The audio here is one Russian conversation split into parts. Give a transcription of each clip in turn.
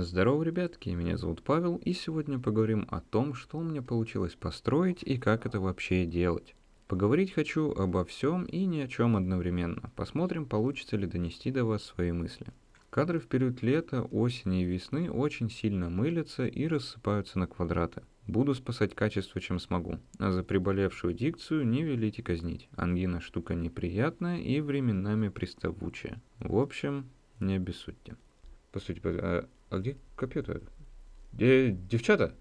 Здорово, ребятки, меня зовут Павел, и сегодня поговорим о том, что у меня получилось построить и как это вообще делать. Поговорить хочу обо всем и ни о чем одновременно. Посмотрим, получится ли донести до вас свои мысли. Кадры в период лета, осени и весны очень сильно мылятся и рассыпаются на квадраты. Буду спасать качество, чем смогу. А за приболевшую дикцию не велите казнить. Ангина штука неприятная и временами приставучая. В общем, не обессудьте. По сути, а, где компьютер? Де девчата?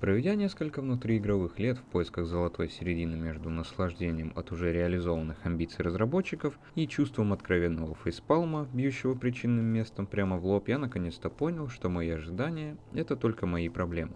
Проведя несколько внутриигровых лет в поисках золотой середины между наслаждением от уже реализованных амбиций разработчиков и чувством откровенного фейспалма, бьющего причинным местом прямо в лоб, я наконец-то понял, что мои ожидания — это только мои проблемы.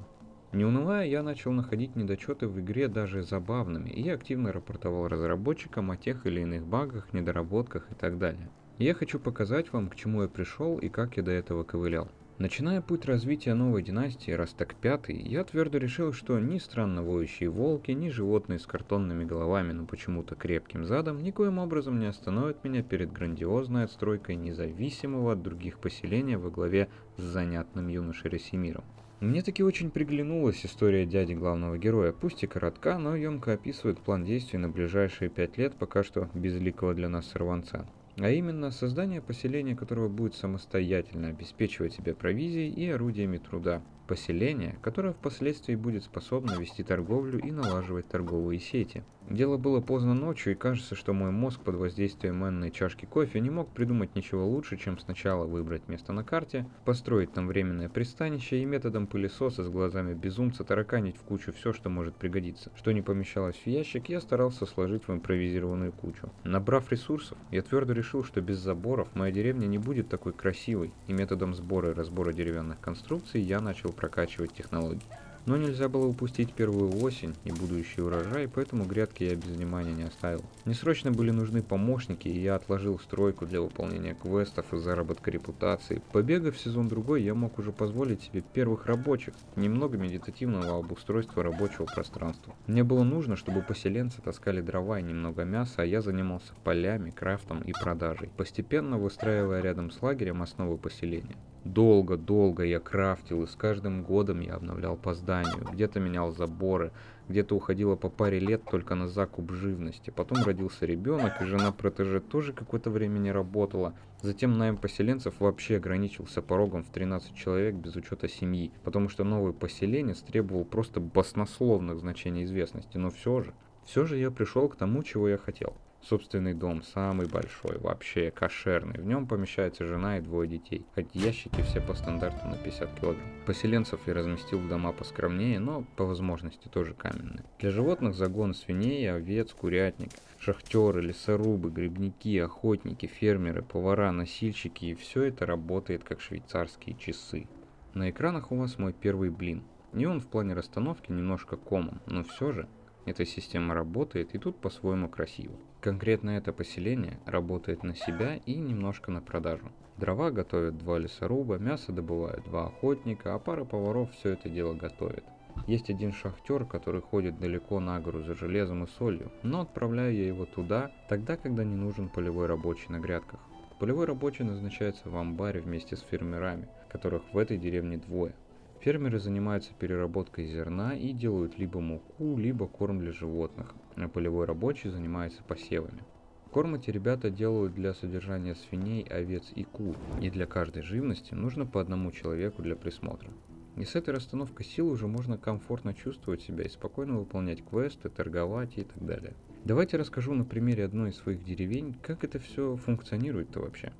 Не унывая, я начал находить недочеты в игре даже забавными и активно рапортовал разработчикам о тех или иных багах, недоработках и так далее. Я хочу показать вам, к чему я пришел и как я до этого ковылял. Начиная путь развития новой династии Растак пятый, я твердо решил, что ни странно воющие волки, ни животные с картонными головами, но почему-то крепким задом, никоим образом не остановят меня перед грандиозной отстройкой независимого от других поселения во главе с занятным юношей Ресимиром. Мне таки очень приглянулась история дяди главного героя, пусть и коротка, но емко описывает план действий на ближайшие пять лет пока что безликого для нас сорванца а именно создание поселения, которого будет самостоятельно обеспечивать себя провизией и орудиями труда. Поселение, которое впоследствии будет способно вести торговлю и налаживать торговые сети. Дело было поздно ночью, и кажется, что мой мозг под воздействием энной чашки кофе не мог придумать ничего лучше, чем сначала выбрать место на карте, построить там временное пристанище и методом пылесоса с глазами безумца тараканить в кучу все, что может пригодиться. Что не помещалось в ящик, я старался сложить в импровизированную кучу. Набрав ресурсов, я твердо решил, что без заборов моя деревня не будет такой красивой, и методом сбора и разбора деревянных конструкций я начал прокачивать технологии. Но нельзя было упустить первую осень и будущий урожай, поэтому грядки я без внимания не оставил. Мне срочно были нужны помощники, и я отложил стройку для выполнения квестов и заработка репутации. Побегав сезон другой, я мог уже позволить себе первых рабочих, немного медитативного обустройства рабочего пространства. Мне было нужно, чтобы поселенцы таскали дрова и немного мяса, а я занимался полями, крафтом и продажей, постепенно выстраивая рядом с лагерем основы поселения. Долго-долго я крафтил, и с каждым годом я обновлял по зданию. Где-то менял заборы, где-то уходило по паре лет только на закуп живности. Потом родился ребенок, и жена протеже тоже какое-то время не работала. Затем найм поселенцев вообще ограничился порогом в 13 человек без учета семьи, потому что новый поселенец требовал просто баснословных значений известности. Но все же, все же я пришел к тому, чего я хотел. Собственный дом, самый большой, вообще кошерный. В нем помещается жена и двое детей. Хоть ящики все по стандарту на 50 килограмм. Поселенцев я разместил в дома поскромнее, но по возможности тоже каменные. Для животных загон свиней, овец, курятник. Шахтеры, лесорубы, грибники, охотники, фермеры, повара, носильщики. И все это работает как швейцарские часы. На экранах у вас мой первый блин. Не он в плане расстановки немножко комом, но все же эта система работает и тут по-своему красиво. Конкретно это поселение работает на себя и немножко на продажу. Дрова готовят два лесоруба, мясо добывают два охотника, а пара поваров все это дело готовит. Есть один шахтер, который ходит далеко на гору за железом и солью, но отправляю я его туда, тогда, когда не нужен полевой рабочий на грядках. Полевой рабочий назначается в амбаре вместе с фермерами, которых в этой деревне двое. Фермеры занимаются переработкой зерна и делают либо муку, либо корм для животных, полевой рабочий занимается посевами. Корм эти ребята делают для содержания свиней, овец и кур, и для каждой живности нужно по одному человеку для присмотра. И с этой расстановкой сил уже можно комфортно чувствовать себя и спокойно выполнять квесты, торговать и так далее. Давайте расскажу на примере одной из своих деревень, как это все функционирует-то вообще.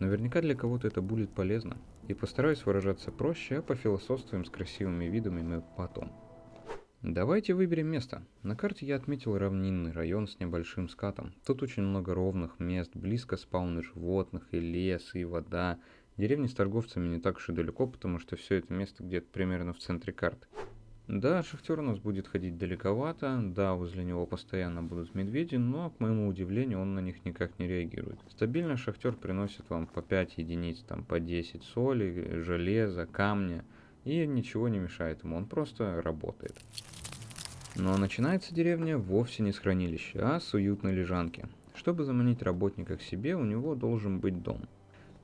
Наверняка для кого-то это будет полезно. И постараюсь выражаться проще, а пофилософствуем с красивыми видами мы потом. Давайте выберем место. На карте я отметил равнинный район с небольшим скатом. Тут очень много ровных мест, близко спауны животных, и лес, и вода. Деревни с торговцами не так уж и далеко, потому что все это место где-то примерно в центре карты. Да, шахтер у нас будет ходить далековато, да, возле него постоянно будут медведи, но, к моему удивлению, он на них никак не реагирует. Стабильно шахтер приносит вам по 5 единиц, там по 10 соли, железа, камня, и ничего не мешает ему, он просто работает. Но начинается деревня вовсе не с хранилища, а с уютной лежанки. Чтобы заманить работника к себе, у него должен быть дом.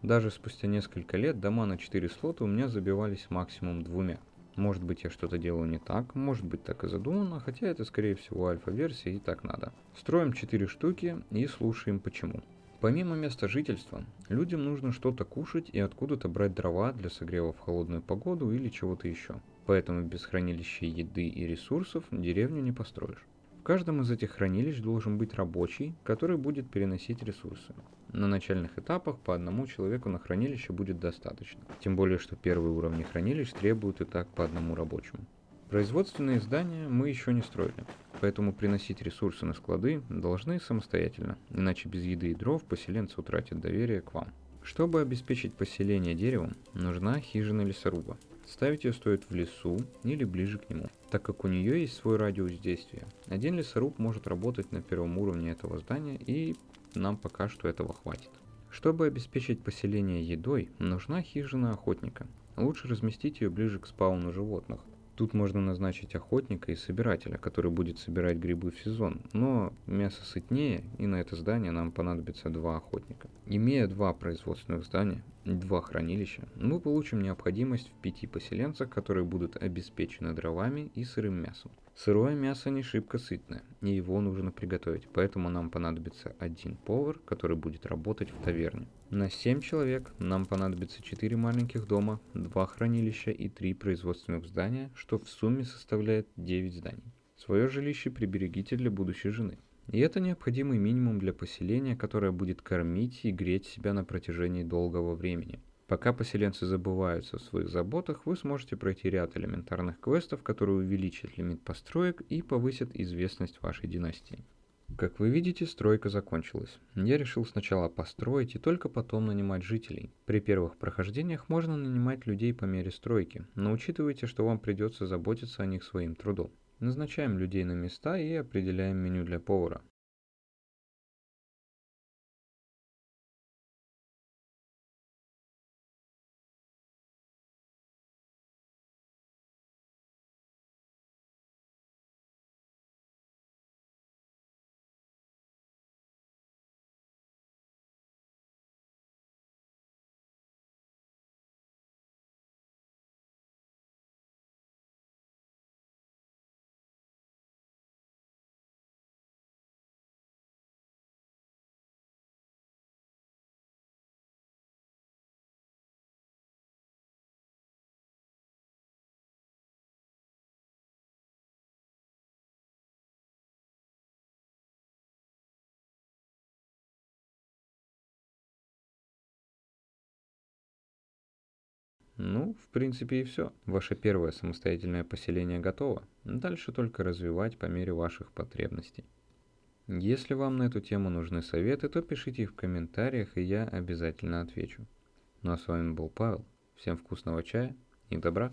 Даже спустя несколько лет дома на 4 слота у меня забивались максимум двумя. Может быть я что-то делаю не так, может быть так и задумано, хотя это скорее всего альфа-версия и так надо. Строим 4 штуки и слушаем почему. Помимо места жительства, людям нужно что-то кушать и откуда-то брать дрова для согрева в холодную погоду или чего-то еще. Поэтому без хранилища еды и ресурсов деревню не построишь. В каждом из этих хранилищ должен быть рабочий, который будет переносить ресурсы. На начальных этапах по одному человеку на хранилище будет достаточно. Тем более, что первые уровни хранилищ требуют и так по одному рабочему. Производственные здания мы еще не строили, поэтому приносить ресурсы на склады должны самостоятельно, иначе без еды и дров поселенцы утратят доверие к вам. Чтобы обеспечить поселение деревом, нужна хижина лесоруба. Ставить ее стоит в лесу или ближе к нему, так как у нее есть свой радиус действия. Один лесоруб может работать на первом уровне этого здания и нам пока что этого хватит. Чтобы обеспечить поселение едой, нужна хижина охотника. Лучше разместить ее ближе к спауну животных, Тут можно назначить охотника и собирателя, который будет собирать грибы в сезон, но мясо сытнее, и на это здание нам понадобится два охотника. Имея два производственных здания, два хранилища, мы получим необходимость в пяти поселенцах, которые будут обеспечены дровами и сырым мясом. Сырое мясо не шибко сытное, и его нужно приготовить, поэтому нам понадобится один повар, который будет работать в таверне. На 7 человек нам понадобится 4 маленьких дома, 2 хранилища и 3 производственных здания, что в сумме составляет 9 зданий. Свое жилище приберегите для будущей жены. И это необходимый минимум для поселения, которое будет кормить и греть себя на протяжении долгого времени. Пока поселенцы забываются в своих заботах, вы сможете пройти ряд элементарных квестов, которые увеличат лимит построек и повысят известность вашей династии. Как вы видите, стройка закончилась. Я решил сначала построить и только потом нанимать жителей. При первых прохождениях можно нанимать людей по мере стройки, но учитывайте, что вам придется заботиться о них своим трудом. Назначаем людей на места и определяем меню для повара. Ну, в принципе и все. Ваше первое самостоятельное поселение готово. Дальше только развивать по мере ваших потребностей. Если вам на эту тему нужны советы, то пишите их в комментариях, и я обязательно отвечу. Ну а с вами был Павел. Всем вкусного чая и добра.